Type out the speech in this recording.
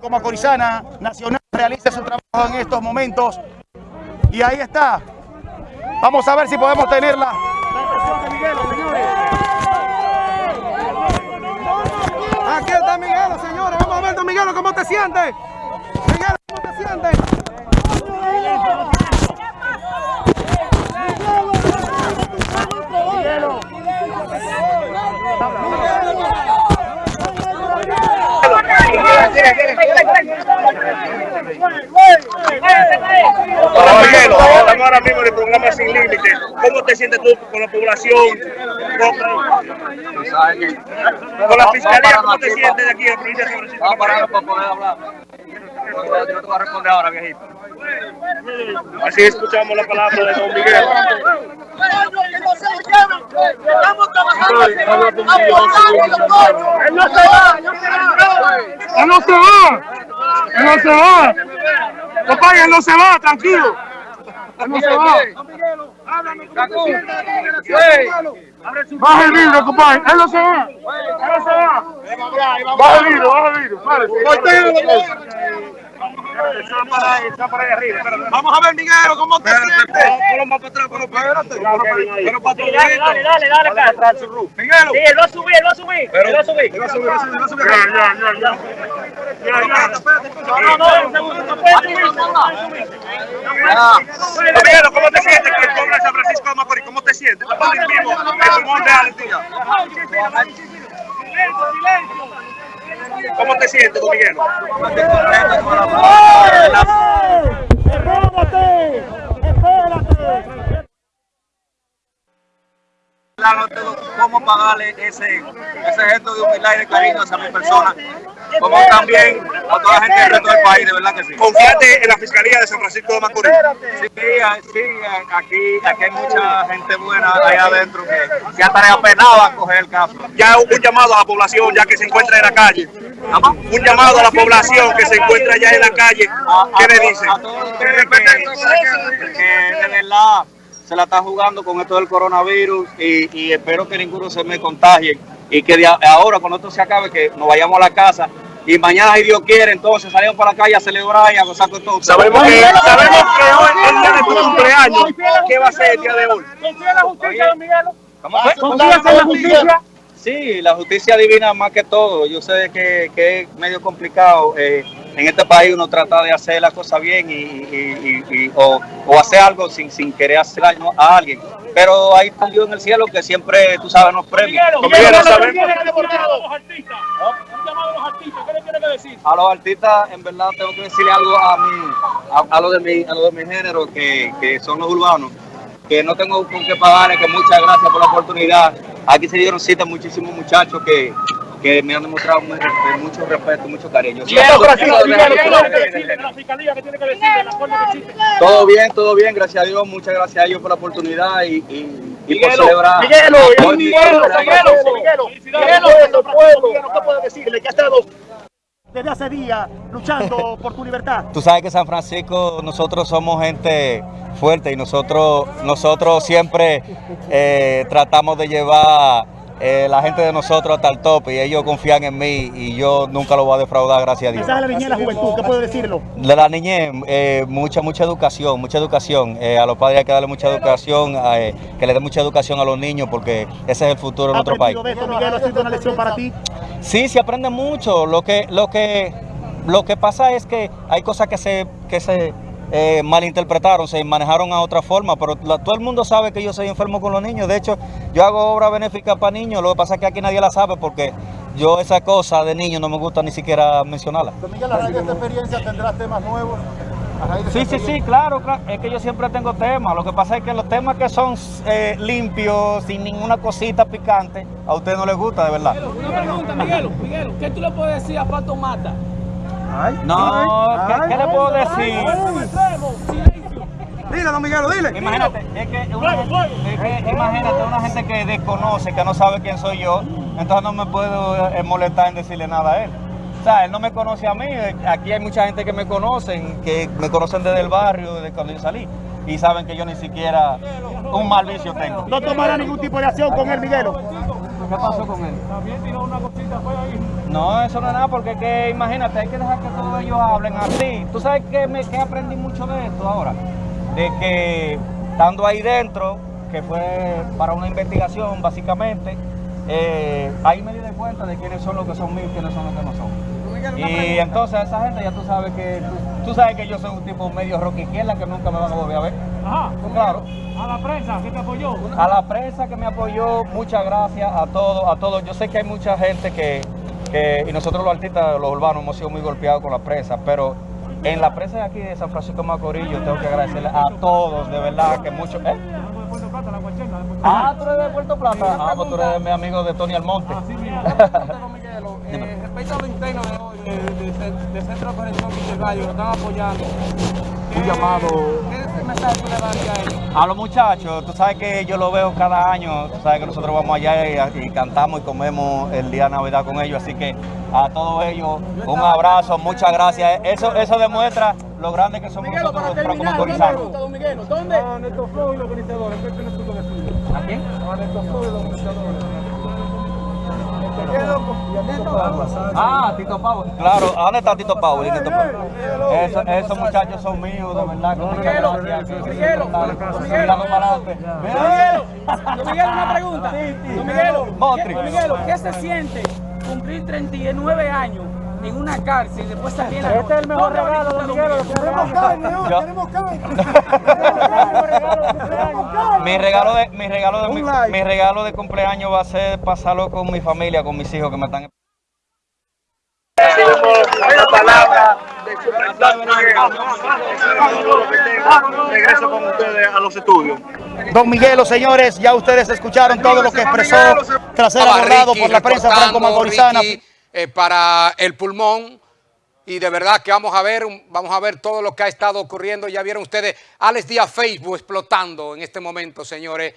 como Corizana Nacional realice su trabajo en estos momentos. Y ahí está. Vamos a ver si podemos tenerla. Aquí está Miguel, señores. Vamos a ver, don Miguel, ¿cómo te sientes? Miguel, ¿cómo te sientes? Estamos ahora mismo en el programa Sin Límite. ¿Cómo te sientes tú con la población? Con, la fiscalía, ¿cómo te sientes de aquí en la provincia de? Vamos a parar para poder hablar. Yo te voy a responder ahora, viejito. Así escuchamos la palabra de don Miguel. Estamos trabajando. ¡Él no se va! ¡Él no se va! ¡Él no se va! Papá, él no se va, tranquilo. Él no se va. Baja el vidrio, compadre. Él no se va. Él no se va. Baja el vidrio, baja el vidrio. Vamos a ver, Miguel, ¿cómo te sientes? Ponlo más para atrás, ponlo para atrás. Pero para Dale, dale, dale, dale, dale. Miguel. Sí, él va a subir, él va a subir, él va a subir. Va a subir, va a subir, va a subir. Ya, ya, ya, ya. Ya, ya. No, no, no, puede subir, Miguel, ¿cómo te sientes con el de San Francisco de Macorís? ¿Cómo te sientes? Estás de Argentina. ¿Cómo te sientes, Miguel? Claro, todo, cómo pagarle ese, ese gesto de humildad y de cariño hacia mi persona, como también a toda la gente del resto del país, de verdad que sí. Confiate en la Fiscalía de San Francisco de Macorís. Sí, sí, aquí, aquí hay mucha gente buena allá adentro que, que hasta apenaba a coger el caso. Ya un llamado a la población ya que se encuentra en la calle. Un llamado a la población que se encuentra ya en la calle. ¿Qué le dicen? A todos ustedes que, que de verdad se la está jugando con esto del coronavirus y, y espero que ninguno se me contagie y que de ahora cuando esto se acabe que nos vayamos a la casa y mañana si Dios quiere entonces salimos para la calle a celebrar y a gozar con todos. Sabemos que, sabemos que hoy es el día de tu cumpleaños. ¿Qué va a ser el día de hoy? ¿Confía en la justicia, don Miguel? ¿Cómo fue? ¿Confías en la justicia? Sí, la justicia divina más que todo. Yo sé que, que es medio complicado. eh, en este país uno trata de hacer las cosas bien y, y- y- y- o, o hacer algo sin, sin querer hacer daño a alguien. Pero hay un Dios en el cielo que siempre, tú sabes, nos premia. Don Miguel, sabemos. ¿Qué le llamado a los artistas? ¿qué le tiene que decir? A los artistas, en verdad, tengo que decirle algo a mi, a, a lo de mi, a lo de mi género, que, que son los urbanos, que no tengo con qué pagar, que muchas gracias por la oportunidad. Aquí se dieron cita muchísimos muchachos que, que me han demostrado mu- mucho respeto, mucho cariño. Todo bien, todo bien, gracias a Dios, muchas gracias a ellos por la oportunidad y, y, y por celebrar. Miguelo, Miguelo. Miguelo, Miguelo, pueblo, ¿qué puedo decirle? Que ha estado desde hace días luchando por tu libertad. Tú sabes que San Francisco, nosotros somos gente fuerte y nosotros, nosotros siempre eh, tratamos de llevar eh, la gente de nosotros hasta el tope y ellos confían en mí y yo nunca lo voy a defraudar, gracias a Dios. Mensaje a la niñez la juventud, ¿qué puedo decirlo? De la niñez, eh, mucha, mucha educación, mucha educación. Eh, a los padres hay que darle mucha educación, que le den mucha educación a los niños porque ese es el futuro de ¿Has nuestro país. de esto, Miguel? ¿Ha sido una lección para ti? Sí, se aprende mucho. Lo que, lo que, lo que pasa es que hay cosas que se, que se eh, malinterpretaron, se manejaron a otra forma, pero la- todo el mundo sabe que yo soy enfermo con los niños. De hecho, yo hago obra benéfica para niños. Lo que pasa es que aquí nadie la sabe porque yo esa cosa de niños no me gusta ni siquiera mencionarla. Miguel, a raíz de esta experiencia tendrás temas nuevos. A raíz de Sí, sí, sí, claro, claro. Es que yo siempre tengo temas. Lo que pasa es que los temas que son eh, limpios, sin ninguna cosita picante, a usted no les gusta, de verdad. Una pregunta, Miguelo, Miguelo, ¿qué tú le puedes decir a Pato Mata? No, ¿qué, qué le puedo decir? Dile, don Miguelo, dile. Imagínate, es que, una gente- es que imagínate una gente que desconoce, que no sabe quién soy yo, entonces no me puedo eh, molestar en decirle nada a él. O sea, él no me conoce a mí, eh, aquí hay mucha gente que me conocen, que me conocen desde el barrio, desde cuando yo salí, y saben que yo ni siquiera un mal vicio tengo. ¿No tomará ningún tipo de acción con él, Miguelo? ¿Qué pasó con él? También tiró una cosita, fue ahí. No, eso no es nada, porque que imagínate, hay que dejar que todos ellos hablen así. ¿Tú sabes que, me, que aprendí mucho de esto ahora? De que estando ahí dentro, que fue para una investigación básicamente, eh, ahí me di de cuenta de quiénes son los que son míos y quiénes son los que no son. Y entonces esa gente ya tú sabes que tú, tú sabes que yo soy un tipo medio rock izquierda que nunca me van a volver a ver. Ajá. Claro. A la prensa, ¿qué te apoyó? A la prensa que me apoyó, muchas gracias a todos, a todos. Yo sé que hay mucha gente que, que, y nosotros los artistas, los urbanos, hemos sido muy golpeados con la prensa, pero en la prensa de aquí de San Francisco de Macorís, yo tengo que agradecerle a todos, de verdad, que mucho. ¿eh? Algo de Puerto Plata, la guachenda de Puerto Ah, tú eres de Puerto Plata. Ah, pues tú eres mi amigo de Tony Almonte. Así mismo. Eh, respecto a lo interno de hoy, de, de, de- de Centro de Operación Miguel Gallo, lo están apoyando. Un llamado. ¿Qué mensaje tú le darías a ellos? A los muchachos, tú sabes que yo lo veo cada año, tú sabes que nosotros vamos allá y, y cantamos y comemos el día de Navidad con ellos, así que a todos ellos un abrazo, muchas gracias. Eso, eso demuestra lo grande que somos nosotros los franco-macorizanos. Don Miguelo, ¿dónde? A Neto Flow y los organizadores, ¿qué tienes tú con eso? ¿A quién? A Neto Flow y los organizadores. Ah, Tito Pau. Claro, ¿a ¿dónde está Tito Pau? y Tito Pau? Eso- esos muchachos son míos, de verdad. Miguelo, Miguelo, Miguelo. Don Miguelo, una pregunta. Don Miguelo, Motri. ¿qué, Don Miguelo, ¿qué se siente cumplir 39 años en una cárcel y después salir a la Este es el mejor regalo, don Miguelo. Tenemos carne, tenemos carne. Mi regalo de mi regalo de mi, mi regalo de cumpleaños va a ser pasarlo con mi familia, con mis hijos que me están la palabra de su Regreso con ustedes a los estudios. Don Miguelo, señores, ya ustedes escucharon todo lo que expresó tras ser abordado por la prensa. Ricky, eh, para el pulmón. Y de verdad que vamos a ver vamos a ver todo lo que ha estado ocurriendo. Ya vieron ustedes Alex Díaz Facebook explotando en este momento señores